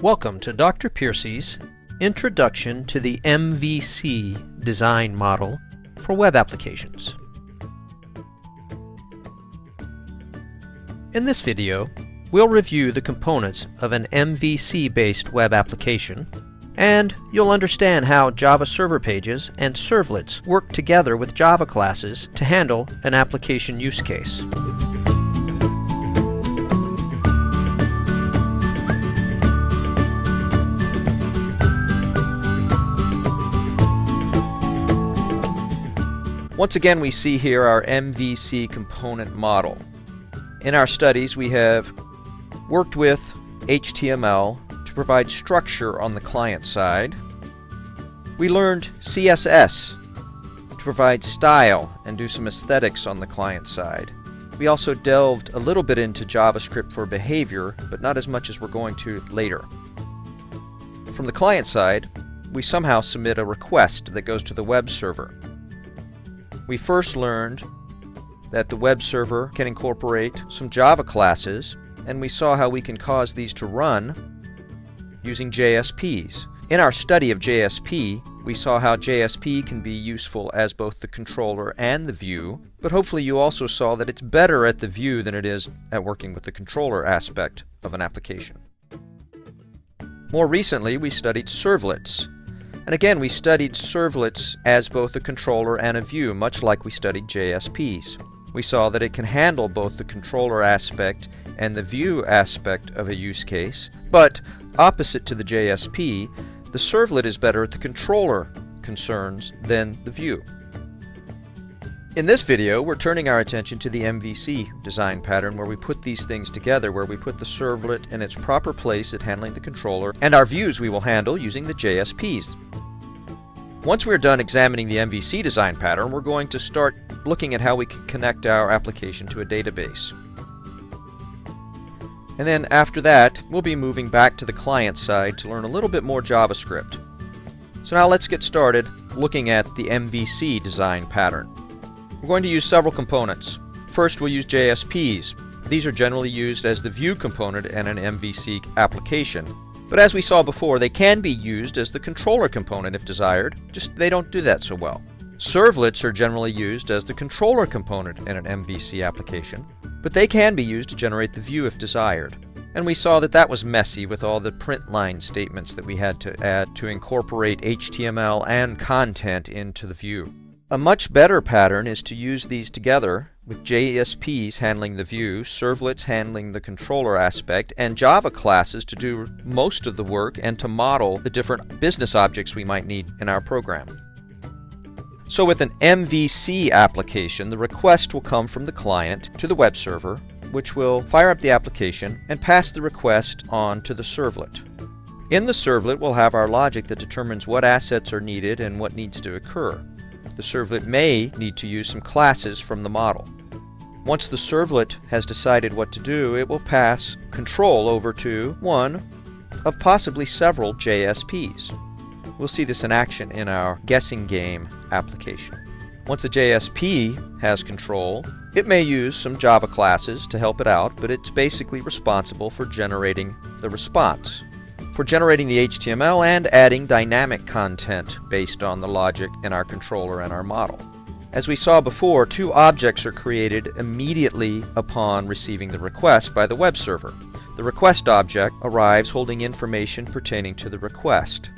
Welcome to Dr. Piercy's Introduction to the MVC Design Model for Web Applications. In this video, we'll review the components of an MVC-based web application, and you'll understand how Java server pages and servlets work together with Java classes to handle an application use case. Once again, we see here our MVC component model. In our studies, we have worked with HTML to provide structure on the client side. We learned CSS to provide style and do some aesthetics on the client side. We also delved a little bit into JavaScript for behavior, but not as much as we're going to later. From the client side, we somehow submit a request that goes to the web server. We first learned that the web server can incorporate some Java classes, and we saw how we can cause these to run using JSPs. In our study of JSP, we saw how JSP can be useful as both the controller and the view, but hopefully you also saw that it's better at the view than it is at working with the controller aspect of an application. More recently, we studied servlets, and again, we studied servlets as both a controller and a view, much like we studied JSPs. We saw that it can handle both the controller aspect and the view aspect of a use case, but opposite to the JSP, the servlet is better at the controller concerns than the view. In this video, we're turning our attention to the MVC design pattern where we put these things together, where we put the servlet in its proper place at handling the controller, and our views we will handle using the JSPs. Once we're done examining the MVC design pattern, we're going to start looking at how we can connect our application to a database. And then after that, we'll be moving back to the client side to learn a little bit more JavaScript. So now let's get started looking at the MVC design pattern. We're going to use several components. First, we'll use JSPs. These are generally used as the view component in an MVC application. But as we saw before, they can be used as the controller component if desired, just they don't do that so well. Servlets are generally used as the controller component in an MVC application, but they can be used to generate the view if desired. And we saw that that was messy with all the print line statements that we had to add to incorporate HTML and content into the view. A much better pattern is to use these together with JSPs handling the view, servlets handling the controller aspect, and Java classes to do most of the work and to model the different business objects we might need in our program. So with an MVC application, the request will come from the client to the web server, which will fire up the application and pass the request on to the servlet. In the servlet, we'll have our logic that determines what assets are needed and what needs to occur the servlet may need to use some classes from the model. Once the servlet has decided what to do, it will pass control over to one of possibly several JSPs. We'll see this in action in our guessing game application. Once a JSP has control, it may use some Java classes to help it out, but it's basically responsible for generating the response for generating the HTML and adding dynamic content based on the logic in our controller and our model. As we saw before, two objects are created immediately upon receiving the request by the web server. The request object arrives holding information pertaining to the request.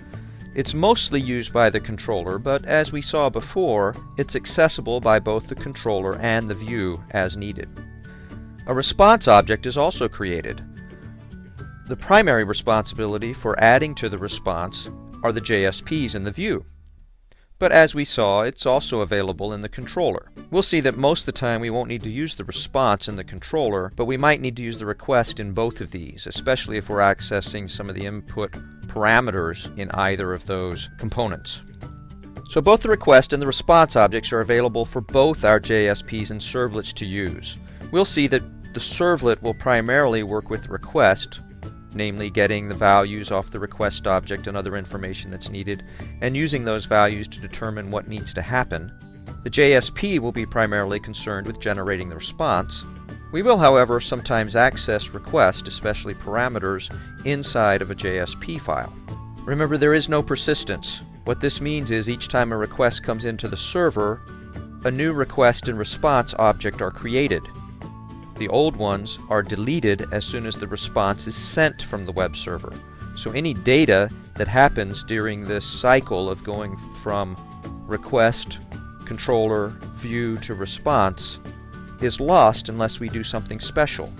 It's mostly used by the controller, but as we saw before, it's accessible by both the controller and the view as needed. A response object is also created. The primary responsibility for adding to the response are the JSPs in the view. But as we saw, it's also available in the controller. We'll see that most of the time we won't need to use the response in the controller, but we might need to use the request in both of these, especially if we're accessing some of the input parameters in either of those components. So both the request and the response objects are available for both our JSPs and servlets to use. We'll see that the servlet will primarily work with the request, namely getting the values off the request object and other information that's needed, and using those values to determine what needs to happen. The JSP will be primarily concerned with generating the response, We will, however, sometimes access requests, especially parameters, inside of a JSP file. Remember, there is no persistence. What this means is each time a request comes into the server, a new request and response object are created. The old ones are deleted as soon as the response is sent from the web server. So any data that happens during this cycle of going from request, controller, view to response is lost unless we do something special.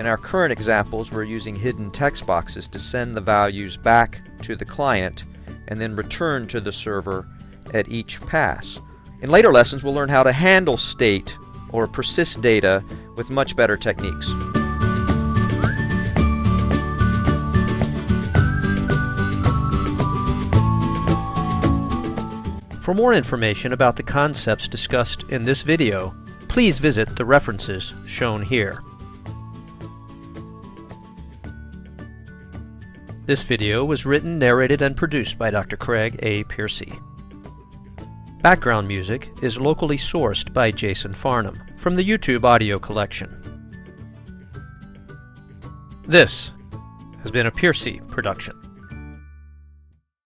In our current examples, we're using hidden text boxes to send the values back to the client and then return to the server at each pass. In later lessons, we'll learn how to handle state or persist data with much better techniques. For more information about the concepts discussed in this video, please visit the references shown here. This video was written, narrated, and produced by Dr. Craig A. Piercy. Background music is locally sourced by Jason Farnham from the YouTube audio collection. This has been a Piercy production.